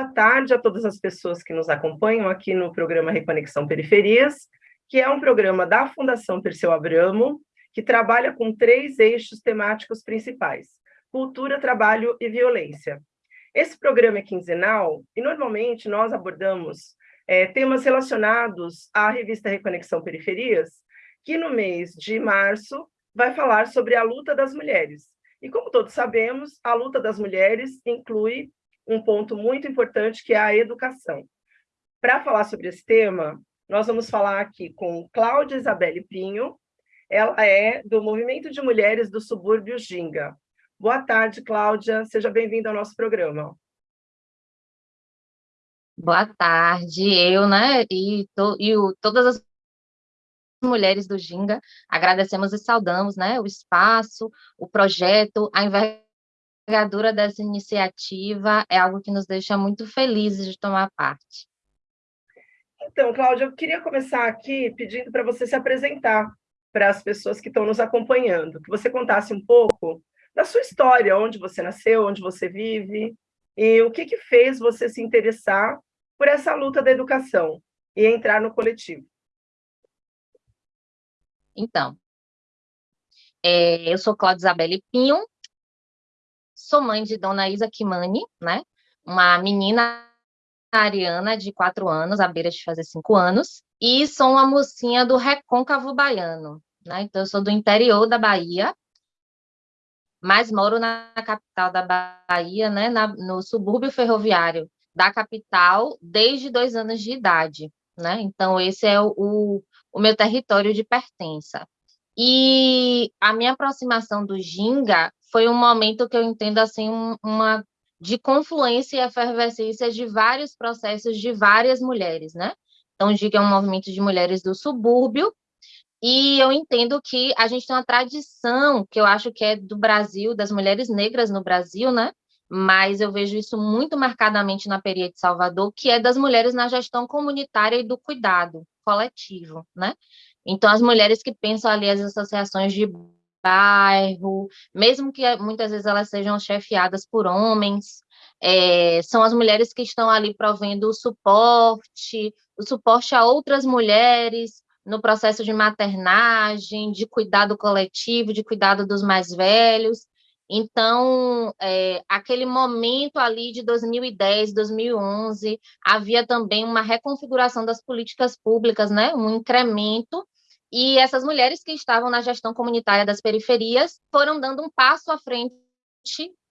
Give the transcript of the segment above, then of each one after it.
Boa tarde a todas as pessoas que nos acompanham aqui no programa Reconexão Periferias, que é um programa da Fundação Perseu Abramo, que trabalha com três eixos temáticos principais, cultura, trabalho e violência. Esse programa é quinzenal e, normalmente, nós abordamos é, temas relacionados à revista Reconexão Periferias, que no mês de março vai falar sobre a luta das mulheres. E como todos sabemos, a luta das mulheres inclui um ponto muito importante, que é a educação. Para falar sobre esse tema, nós vamos falar aqui com Cláudia Isabelle Pinho, ela é do Movimento de Mulheres do Subúrbio Ginga. Boa tarde, Cláudia, seja bem-vinda ao nosso programa. Boa tarde, eu, né, e, to, e o, todas as mulheres do Ginga, agradecemos e saudamos, né, o espaço, o projeto, a envergadura dessa iniciativa, é algo que nos deixa muito felizes de tomar parte. Então, Cláudia, eu queria começar aqui pedindo para você se apresentar para as pessoas que estão nos acompanhando, que você contasse um pouco da sua história, onde você nasceu, onde você vive, e o que, que fez você se interessar por essa luta da educação e entrar no coletivo. Então, é, eu sou Cláudia Isabelle Pinho, sou mãe de Dona Isa Kimani, né? Uma menina ariana de quatro anos, à beira de fazer cinco anos, e sou uma mocinha do Recôncavo Baiano, né? Então, eu sou do interior da Bahia, mas moro na capital da Bahia, né? Na, no subúrbio ferroviário da capital desde dois anos de idade, né? Então, esse é o, o meu território de pertença. E a minha aproximação do Ginga foi um momento que eu entendo assim um, uma de confluência e efervescência de vários processos de várias mulheres, né? Então, o Ginga é um movimento de mulheres do subúrbio, e eu entendo que a gente tem uma tradição, que eu acho que é do Brasil, das mulheres negras no Brasil, né? mas eu vejo isso muito marcadamente na Peria de Salvador, que é das mulheres na gestão comunitária e do cuidado coletivo, né? Então, as mulheres que pensam ali as associações de bairro, mesmo que muitas vezes elas sejam chefiadas por homens, é, são as mulheres que estão ali provendo o suporte, o suporte a outras mulheres no processo de maternagem, de cuidado coletivo, de cuidado dos mais velhos, então, é, aquele momento ali de 2010, 2011, havia também uma reconfiguração das políticas públicas, né, um incremento, e essas mulheres que estavam na gestão comunitária das periferias foram dando um passo à frente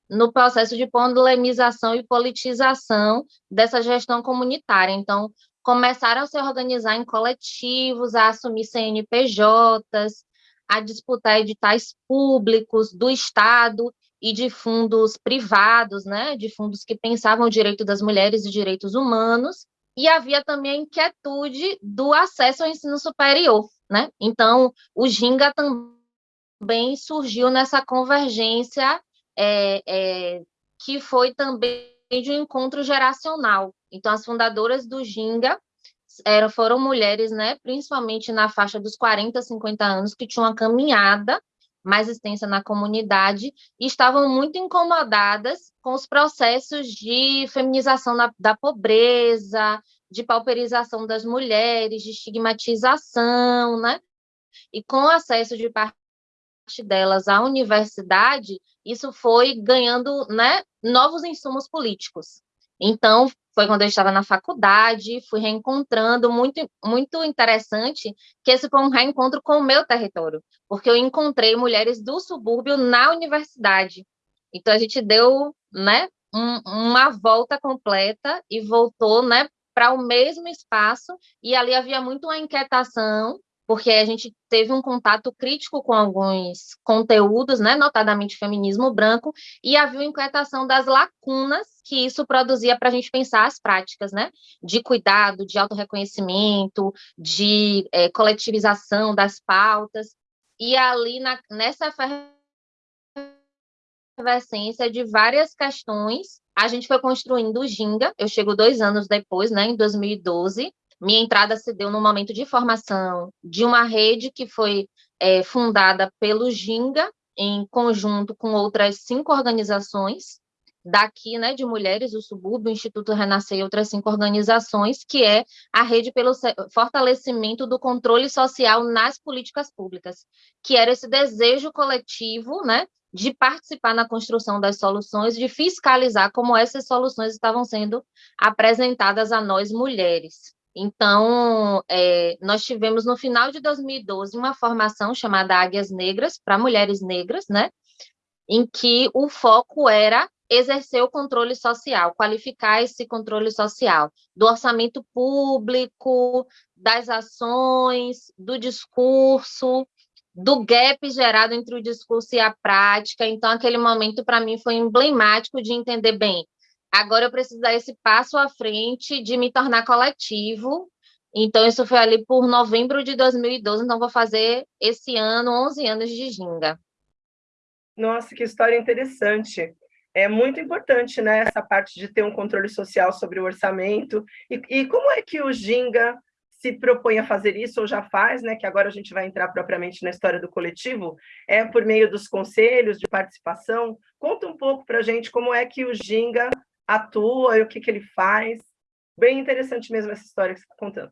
no processo de polemização e politização dessa gestão comunitária. Então, começaram a se organizar em coletivos, a assumir CNPJs, a disputar editais públicos do Estado e de fundos privados, né, de fundos que pensavam o direito das mulheres e direitos humanos, e havia também a inquietude do acesso ao ensino superior, né? Então, o Ginga também surgiu nessa convergência é, é, que foi também de um encontro geracional. Então, as fundadoras do Ginga eram, foram mulheres, né, principalmente na faixa dos 40, 50 anos, que tinham uma caminhada mais extensa na comunidade e estavam muito incomodadas com os processos de feminização da, da pobreza, de pauperização das mulheres, de estigmatização, né? E com o acesso de parte delas à universidade, isso foi ganhando né, novos insumos políticos. Então, foi quando eu estava na faculdade, fui reencontrando, muito, muito interessante, que esse foi um reencontro com o meu território, porque eu encontrei mulheres do subúrbio na universidade. Então, a gente deu né, um, uma volta completa e voltou né, para o mesmo espaço, e ali havia muito uma inquietação porque a gente teve um contato crítico com alguns conteúdos, né, notadamente feminismo branco, e havia uma inquietação das lacunas que isso produzia para a gente pensar as práticas, né, de cuidado, de autorreconhecimento, de é, coletivização das pautas, e ali na, nessa efervescência de várias questões, a gente foi construindo o Ginga, eu chego dois anos depois, né, em 2012, minha entrada se deu no momento de formação de uma rede que foi é, fundada pelo Ginga, em conjunto com outras cinco organizações, daqui, né, de mulheres do subúrbio, o Instituto Renascer e outras cinco organizações, que é a rede pelo fortalecimento do controle social nas políticas públicas, que era esse desejo coletivo, né, de participar na construção das soluções, de fiscalizar como essas soluções estavam sendo apresentadas a nós mulheres. Então, é, nós tivemos no final de 2012 uma formação chamada Águias Negras para mulheres negras, né? Em que o foco era exercer o controle social, qualificar esse controle social do orçamento público, das ações, do discurso, do gap gerado entre o discurso e a prática. Então, aquele momento, para mim, foi emblemático de entender bem. Agora eu preciso dar esse passo à frente de me tornar coletivo. Então, isso foi ali por novembro de 2012. Então, vou fazer esse ano 11 anos de Ginga. Nossa, que história interessante. É muito importante, né, essa parte de ter um controle social sobre o orçamento. E, e como é que o Ginga se propõe a fazer isso, ou já faz, né, que agora a gente vai entrar propriamente na história do coletivo, é por meio dos conselhos de participação. Conta um pouco para a gente como é que o Ginga atua e o que, que ele faz. Bem interessante mesmo essa história que você está contando.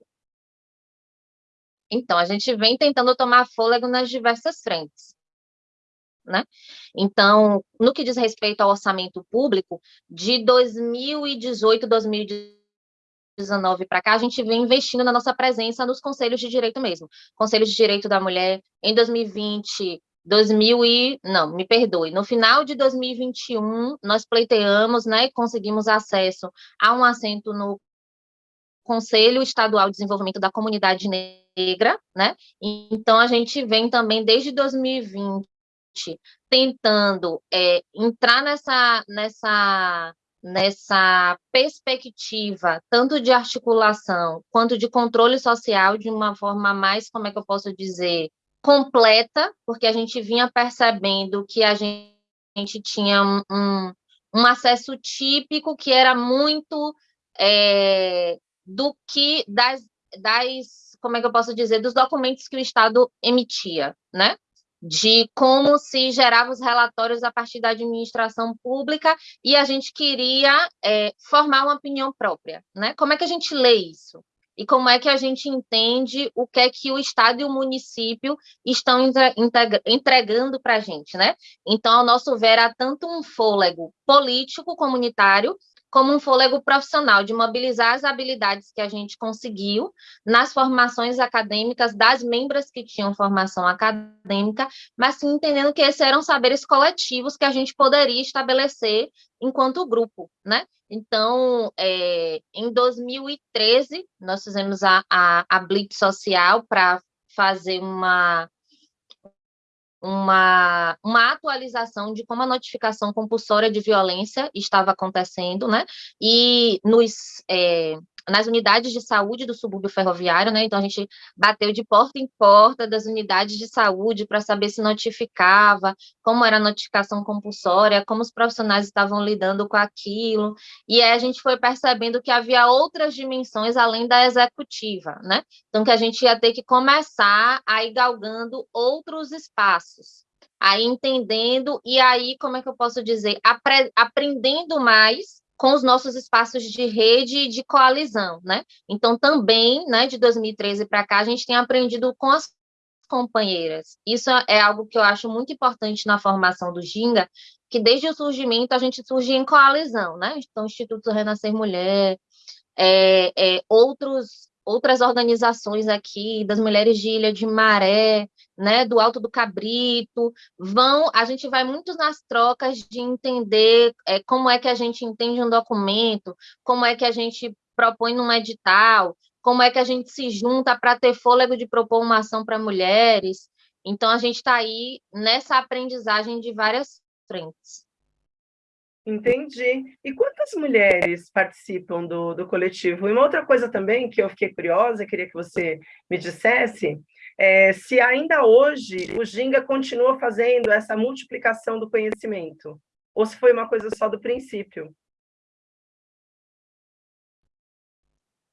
Então, a gente vem tentando tomar fôlego nas diversas frentes. Né? Então, no que diz respeito ao orçamento público, de 2018, 2019, 2019 para cá, a gente vem investindo na nossa presença nos conselhos de direito mesmo. Conselho de Direito da Mulher, em 2020, 2000 e... não, me perdoe, no final de 2021, nós pleiteamos, né, conseguimos acesso a um assento no Conselho Estadual de Desenvolvimento da Comunidade Negra, né, então a gente vem também desde 2020 tentando é, entrar nessa, nessa nessa perspectiva, tanto de articulação quanto de controle social, de uma forma mais, como é que eu posso dizer, completa, porque a gente vinha percebendo que a gente tinha um, um, acesso típico que era muito é, do que das, das, como é que eu posso dizer, dos documentos que o Estado emitia, né? de como se geravam os relatórios a partir da administração pública e a gente queria é, formar uma opinião própria, né? Como é que a gente lê isso? E como é que a gente entende o que é que o Estado e o município estão entregando para a gente, né? Então, ao nosso ver, há tanto um fôlego político comunitário como um fôlego profissional, de mobilizar as habilidades que a gente conseguiu nas formações acadêmicas das membras que tinham formação acadêmica, mas sim entendendo que esses eram saberes coletivos que a gente poderia estabelecer enquanto grupo, né? Então, é, em 2013, nós fizemos a, a, a Blitz Social para fazer uma uma, uma atualização de como a notificação compulsória de violência estava acontecendo, né? E nos, é, nas unidades de saúde do subúrbio ferroviário, né? Então, a gente bateu de porta em porta das unidades de saúde para saber se notificava, como era a notificação compulsória, como os profissionais estavam lidando com aquilo, e aí a gente foi percebendo que havia outras dimensões além da executiva, né? Então, que a gente ia ter que começar a ir galgando outros espaços, aí entendendo, e aí, como é que eu posso dizer, apre aprendendo mais com os nossos espaços de rede e de coalizão, né? Então, também, né, de 2013 para cá, a gente tem aprendido com as companheiras. Isso é algo que eu acho muito importante na formação do Ginga, que desde o surgimento a gente surge em coalizão, né? Então, Instituto Renascer Mulher, é, é, outros, outras organizações aqui, das mulheres de Ilha de Maré, né, do Alto do Cabrito, vão, a gente vai muito nas trocas de entender é, como é que a gente entende um documento, como é que a gente propõe num edital, como é que a gente se junta para ter fôlego de propor uma ação para mulheres. Então, a gente está aí nessa aprendizagem de várias frentes. Entendi. E quantas mulheres participam do, do coletivo? E uma outra coisa também que eu fiquei curiosa, queria que você me dissesse, é, se ainda hoje o Ginga continua fazendo essa multiplicação do conhecimento, ou se foi uma coisa só do princípio.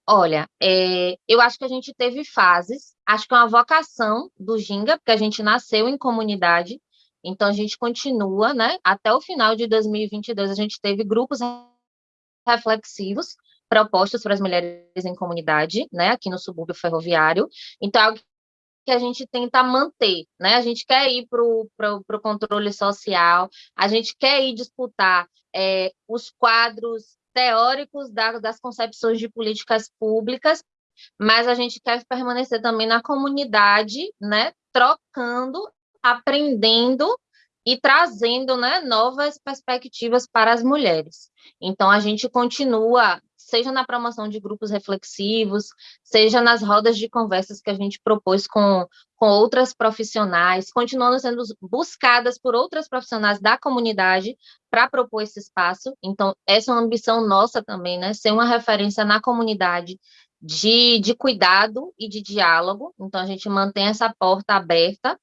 Olha, é, eu acho que a gente teve fases, acho que é uma vocação do Ginga, porque a gente nasceu em comunidade, Então, a gente continua, né? Até o final de 2022, a gente teve grupos reflexivos propostos para as mulheres em comunidade, né? Aqui no subúrbio ferroviário. Então, é algo que a gente tenta manter, né? A gente quer ir para o controle social, a gente quer ir disputar é, os quadros teóricos da, das concepções de políticas públicas, mas a gente quer permanecer também na comunidade, né? Trocando, aprendendo e trazendo né, novas perspectivas para as mulheres. Então, a gente continua seja na promoção de grupos reflexivos, seja nas rodas de conversas que a gente propôs com, com outras profissionais, continuando sendo buscadas por outras profissionais da comunidade para propor esse espaço. Então, essa é uma ambição nossa também, né? Ser uma referência na comunidade de, de cuidado e de diálogo. Então, a gente mantém essa porta aberta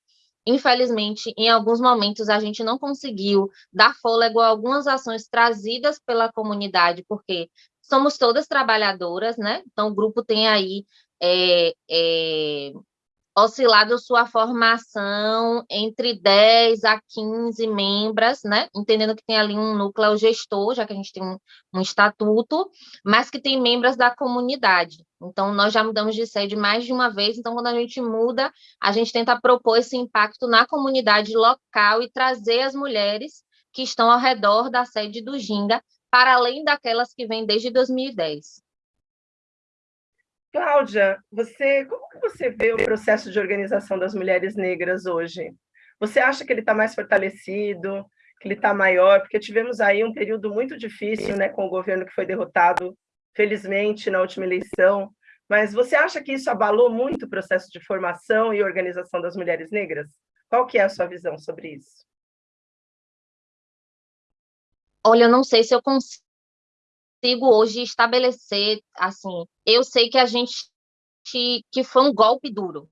Infelizmente, em alguns momentos, a gente não conseguiu dar fôlego a algumas ações trazidas pela comunidade, porque somos todas trabalhadoras, né? Então, o grupo tem aí é, é, oscilado sua formação entre 10 a 15 membros, né? Entendendo que tem ali um núcleo gestor, já que a gente tem um, um estatuto, mas que tem membros da comunidade. Então, nós já mudamos de sede mais de uma vez, então, quando a gente muda, a gente tenta propor esse impacto na comunidade local e trazer as mulheres que estão ao redor da sede do Ginga para além daquelas que vêm desde 2010. Cláudia, você, como que você vê o processo de organização das mulheres negras hoje? Você acha que ele está mais fortalecido, que ele está maior? Porque tivemos aí um período muito difícil, né, com o governo que foi derrotado, felizmente, na última eleição. Mas você acha que isso abalou muito o processo de formação e organização das mulheres negras? Qual que é a sua visão sobre isso? Olha, eu não sei se eu consigo hoje estabelecer, assim, eu sei que a gente, que foi um golpe duro,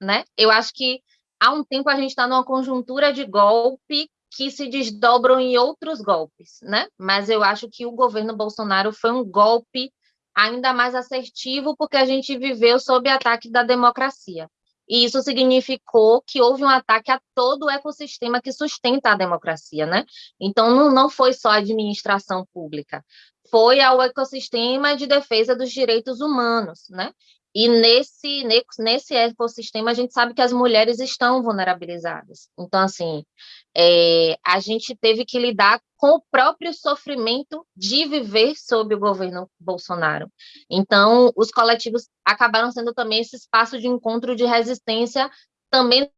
né? Eu acho que há um tempo a gente está numa conjuntura de golpe que se desdobram em outros golpes, né? Mas eu acho que o governo Bolsonaro foi um golpe ainda mais assertivo porque a gente viveu sob ataque da democracia. E isso significou que houve um ataque a todo o ecossistema que sustenta a democracia, né? Então, não, não foi só a administração pública, foi ao ecossistema de defesa dos direitos humanos, né? E nesse, nesse ecossistema, a gente sabe que as mulheres estão vulnerabilizadas. Então, assim, é, a gente teve que lidar com o próprio sofrimento de viver sob o governo Bolsonaro. Então, os coletivos acabaram sendo também esse espaço de encontro de resistência também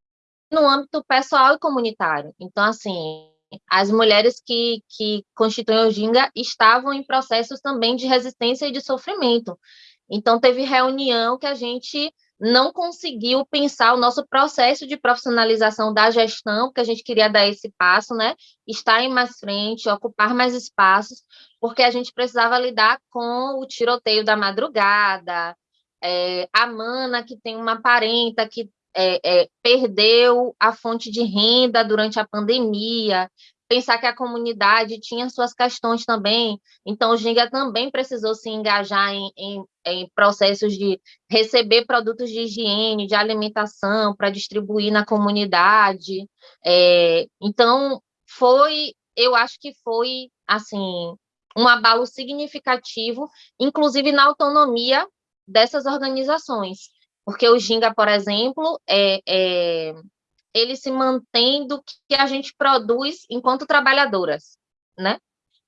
no âmbito pessoal e comunitário. Então, assim, as mulheres que, que constituem o Ginga estavam em processos também de resistência e de sofrimento. Então, teve reunião que a gente não conseguiu pensar o nosso processo de profissionalização da gestão, porque a gente queria dar esse passo, né? Estar em mais frente, ocupar mais espaços, porque a gente precisava lidar com o tiroteio da madrugada, é, a Mana, que tem uma parenta que é, é, perdeu a fonte de renda durante a pandemia, pensar que a comunidade tinha suas questões também, então o Ginga também precisou se engajar em, em, em processos de receber produtos de higiene, de alimentação, para distribuir na comunidade, é, então foi, eu acho que foi, assim, um abalo significativo, inclusive na autonomia dessas organizações, porque o Ginga, por exemplo, é, é ele se mantém do que a gente produz enquanto trabalhadoras, né?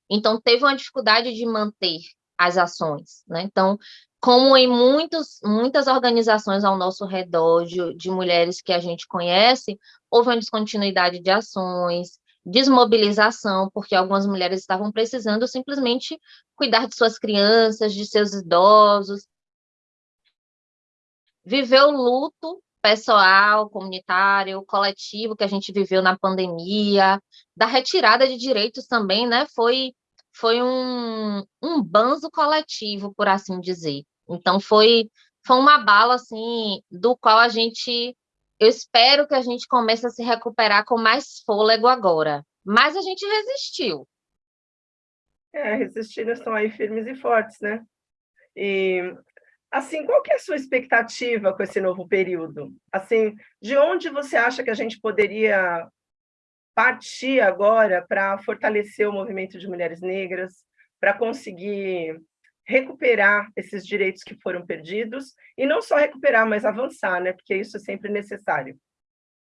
Então, teve uma dificuldade de manter as ações, né? Então, como em muitos, muitas organizações ao nosso redor, de, de mulheres que a gente conhece, houve uma descontinuidade de ações, desmobilização, porque algumas mulheres estavam precisando simplesmente cuidar de suas crianças, de seus idosos, viver o luto pessoal, comunitário, coletivo que a gente viveu na pandemia, da retirada de direitos também, né? Foi, foi um, um banzo coletivo, por assim dizer. Então, foi, foi uma bala, assim, do qual a gente... Eu espero que a gente comece a se recuperar com mais fôlego agora. Mas a gente resistiu. É, resistindo estão aí firmes e fortes, né? E Assim, qual que é a sua expectativa com esse novo período? Assim, de onde você acha que a gente poderia partir agora para fortalecer o movimento de mulheres negras, para conseguir recuperar esses direitos que foram perdidos, e não só recuperar, mas avançar, né? porque isso é sempre necessário.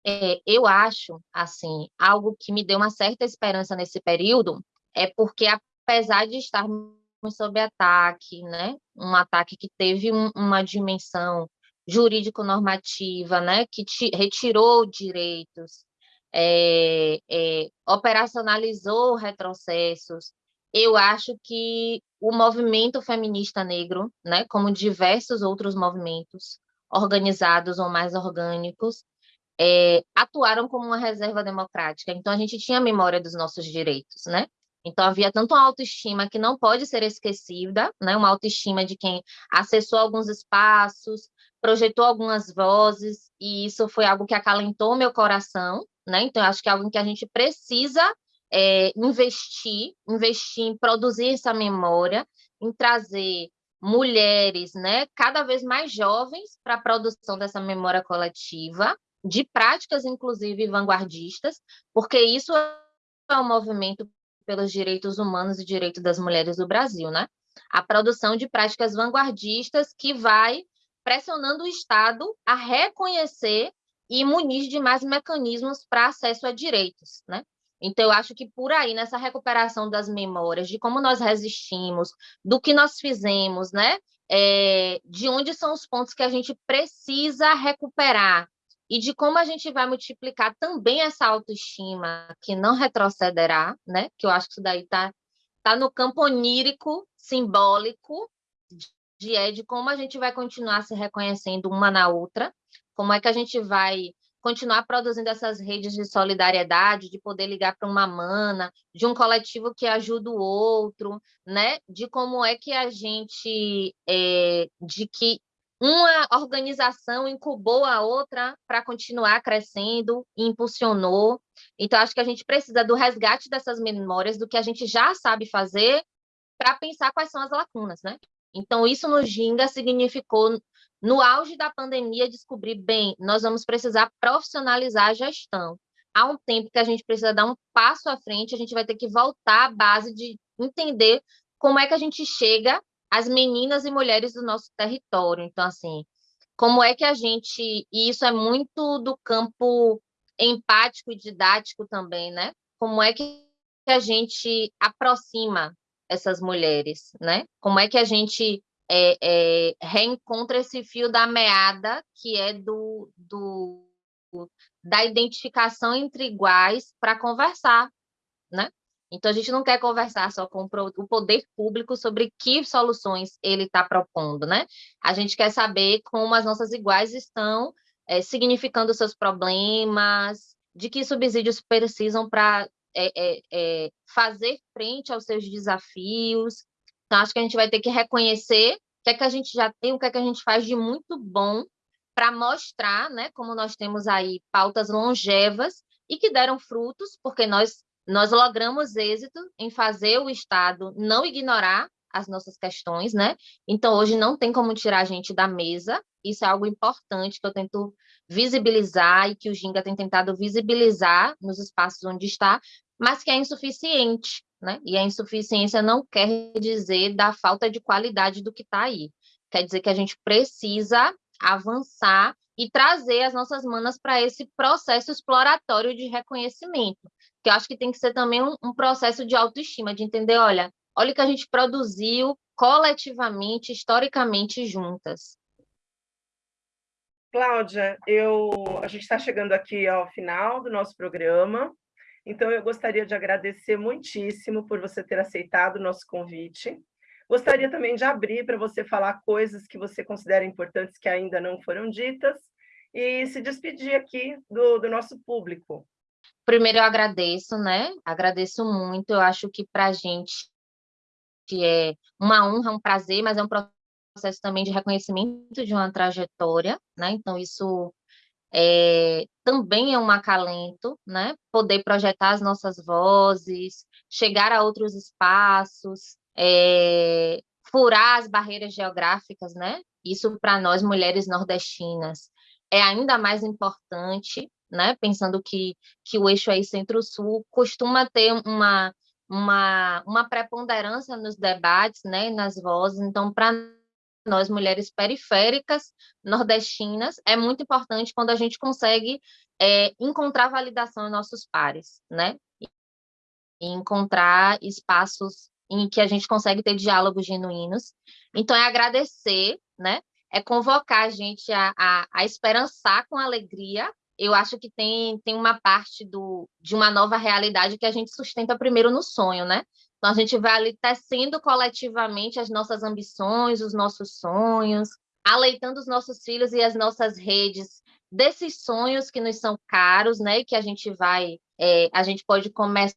É, eu acho, assim, algo que me deu uma certa esperança nesse período, é porque apesar de estarmos sob ataque, né, um ataque que teve um, uma dimensão jurídico-normativa, né, que te, retirou direitos, é, é, operacionalizou retrocessos, eu acho que o movimento feminista negro, né, como diversos outros movimentos organizados ou mais orgânicos, é, atuaram como uma reserva democrática. Então, a gente tinha memória dos nossos direitos, né? Então, havia tanto uma autoestima que não pode ser esquecida, né? uma autoestima de quem acessou alguns espaços, projetou algumas vozes, e isso foi algo que acalentou meu coração, né? Então, acho que é algo que a gente precisa é, investir, investir em produzir essa memória, em trazer mulheres, né, cada vez mais jovens para a produção dessa memória coletiva, de práticas, inclusive, vanguardistas, porque isso é um movimento pelos direitos humanos e direitos das mulheres do Brasil, né? A produção de práticas vanguardistas que vai pressionando o Estado a reconhecer e munir de mais mecanismos para acesso a direitos, né? Então, eu acho que por aí, nessa recuperação das memórias, de como nós resistimos, do que nós fizemos, né? É, de onde são os pontos que a gente precisa recuperar e de como a gente vai multiplicar também essa autoestima que não retrocederá, né? Que eu acho que isso daí está tá no campo onírico, simbólico, de, é, de como a gente vai continuar se reconhecendo uma na outra, como é que a gente vai continuar produzindo essas redes de solidariedade, de poder ligar para uma mana, de um coletivo que ajuda o outro, né? De como é que a gente, é, de que uma organização incubou a outra para continuar crescendo impulsionou. Então, acho que a gente precisa do resgate dessas memórias, do que a gente já sabe fazer, para pensar quais são as lacunas, né? Então, isso no Ginga significou no auge da pandemia, descobrir, bem, nós vamos precisar profissionalizar a gestão. Há um tempo que a gente precisa dar um passo à frente, a gente vai ter que voltar à base de entender como é que a gente chega às meninas e mulheres do nosso território. Então, assim, como é que a gente... E isso é muito do campo empático e didático também, né? Como é que a gente aproxima essas mulheres, né? Como é que a gente é, é, reencontra esse fio da meada, que é do, do da identificação entre iguais para conversar, né? Então, a gente não quer conversar só com o poder público sobre que soluções ele está propondo, né? A gente quer saber como as nossas iguais estão é, significando seus problemas, de que subsídios precisam para é, é, é, fazer frente aos seus desafios, então, acho que a gente vai ter que reconhecer o que é que a gente já tem, o que é que a gente faz de muito bom para mostrar, né, como nós temos aí pautas longevas e que deram frutos, porque nós, nós logramos êxito em fazer o Estado não ignorar as nossas questões, né? Então, hoje não tem como tirar a gente da mesa, isso é algo importante que eu tento visibilizar e que o Ginga tem tentado visibilizar nos espaços onde está, mas que é insuficiente, né? E a insuficiência não quer dizer da falta de qualidade do que está aí. Quer dizer que a gente precisa avançar e trazer as nossas manas para esse processo exploratório de reconhecimento, eu acho que tem que ser também um, um processo de autoestima, de entender, olha, olha o que a gente produziu coletivamente, historicamente juntas. Cláudia, eu, a gente está chegando aqui ao final do nosso programa. Então, eu gostaria de agradecer muitíssimo por você ter aceitado o nosso convite. Gostaria também de abrir para você falar coisas que você considera importantes que ainda não foram ditas e se despedir aqui do, do nosso público. Primeiro, eu agradeço, né? Agradeço muito. Eu acho que para a gente é uma honra, um prazer, mas é um processo também de reconhecimento de uma trajetória, né? Então, isso é, também é um acalento, né? Poder projetar as nossas vozes, chegar a outros espaços, é, furar as barreiras geográficas, né? Isso para nós mulheres nordestinas é ainda mais importante, né? Pensando que, que o eixo aí centro-sul costuma ter uma, uma, uma preponderância nos debates, né? Nas vozes. Então, para nós, mulheres periféricas nordestinas, é muito importante quando a gente consegue é, encontrar validação em nossos pares, né? E encontrar espaços em que a gente consegue ter diálogos genuínos. Então, é agradecer, né? É convocar a gente a, a, a esperançar com alegria. Eu acho que tem, tem uma parte do, de uma nova realidade que a gente sustenta primeiro no sonho, né? Então, a gente vai ali tecendo coletivamente as nossas ambições, os nossos sonhos, aleitando os nossos filhos e as nossas redes desses sonhos que nos são caros, né? Que a gente vai, é, a gente pode começar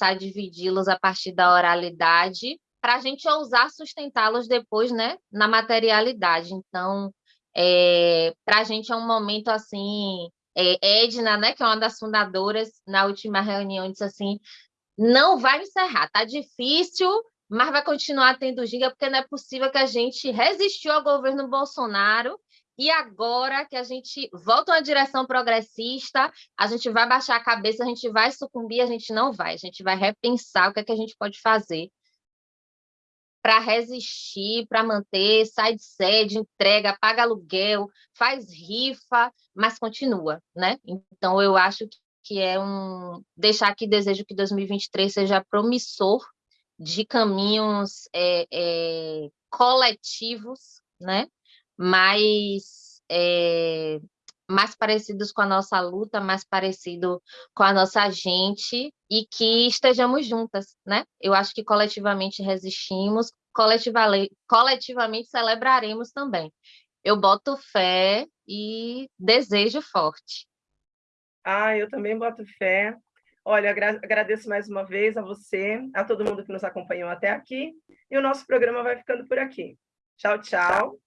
a dividi-los a partir da oralidade, para a gente ousar sustentá-los depois, né, na materialidade. Então, é, para a gente é um momento assim. É, Edna, né, que é uma das fundadoras, na última reunião, disse assim: não vai encerrar, tá difícil, mas vai continuar tendo giga, porque não é possível que a gente resistiu ao governo Bolsonaro e agora que a gente volta uma direção progressista, a gente vai baixar a cabeça, a gente vai sucumbir, a gente não vai, a gente vai repensar o que é que a gente pode fazer para resistir, para manter, sai de sede, entrega, paga aluguel, faz rifa, mas continua, né? Então eu acho que é um deixar aqui desejo que 2023 seja promissor de caminhos é, é, coletivos, né? mais, é, mais parecidos com a nossa luta, mais parecido com a nossa gente e que estejamos juntas, né? Eu acho que coletivamente resistimos, coletivamente, coletivamente celebraremos também. Eu boto fé e desejo forte. Ah, eu também boto fé. Olha, agradeço mais uma vez a você, a todo mundo que nos acompanhou até aqui, e o nosso programa vai ficando por aqui. Tchau, tchau.